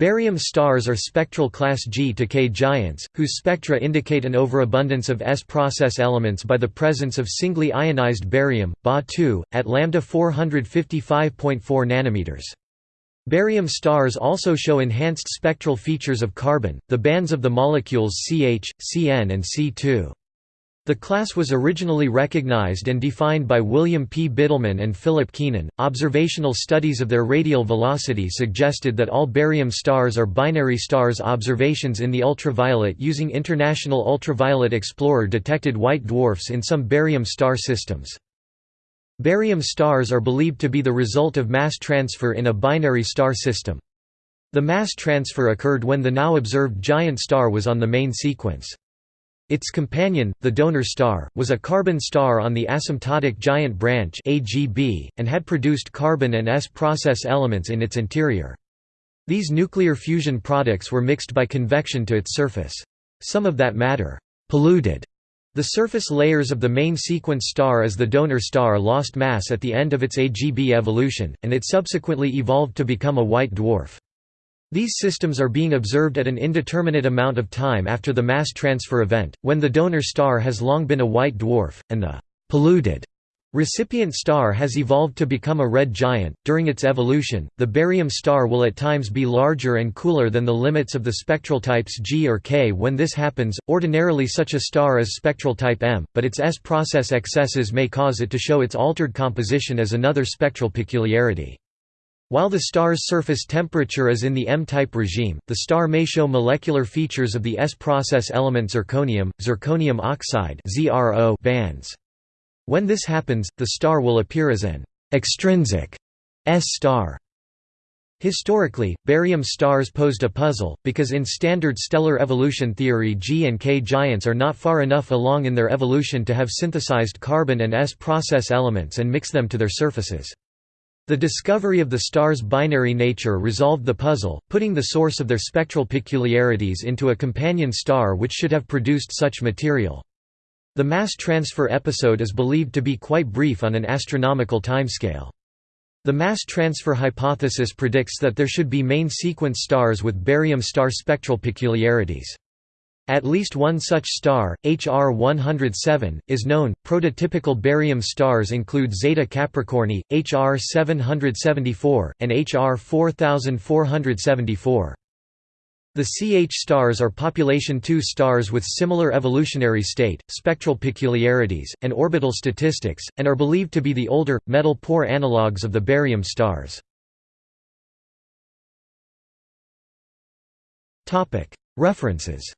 Barium stars are spectral class G to K giants, whose spectra indicate an overabundance of S-process elements by the presence of singly ionized barium, Ba2, at lambda 455.4 nanometers. Barium stars also show enhanced spectral features of carbon, the bands of the molecules CH, Cn and C2. The class was originally recognized and defined by William P. Bidelman and Philip Keenan. Observational studies of their radial velocity suggested that all barium stars are binary stars. Observations in the ultraviolet using International Ultraviolet Explorer detected white dwarfs in some barium star systems. Barium stars are believed to be the result of mass transfer in a binary star system. The mass transfer occurred when the now observed giant star was on the main sequence. Its companion, the donor star, was a carbon star on the asymptotic giant branch AGB, and had produced carbon and S process elements in its interior. These nuclear fusion products were mixed by convection to its surface. Some of that matter polluted the surface layers of the main sequence star as the donor star lost mass at the end of its AGB evolution, and it subsequently evolved to become a white dwarf. These systems are being observed at an indeterminate amount of time after the mass transfer event, when the donor star has long been a white dwarf, and the polluted recipient star has evolved to become a red giant. During its evolution, the barium star will at times be larger and cooler than the limits of the spectral types G or K. When this happens, ordinarily such a star is spectral type M, but its S process excesses may cause it to show its altered composition as another spectral peculiarity. While the star's surface temperature is in the M-type regime, the star may show molecular features of the S-process element zirconium, zirconium oxide bands. When this happens, the star will appear as an extrinsic S-star. Historically, barium stars posed a puzzle, because in standard stellar evolution theory G and K giants are not far enough along in their evolution to have synthesized carbon and S process elements and mix them to their surfaces. The discovery of the star's binary nature resolved the puzzle, putting the source of their spectral peculiarities into a companion star which should have produced such material. The mass transfer episode is believed to be quite brief on an astronomical timescale. The mass transfer hypothesis predicts that there should be main sequence stars with barium star spectral peculiarities. At least one such star, HR 107, is known. Prototypical barium stars include Zeta Capricorni, HR 774, and HR 4474. The CH stars are population II stars with similar evolutionary state, spectral peculiarities, and orbital statistics, and are believed to be the older, metal-poor analogues of the barium stars. References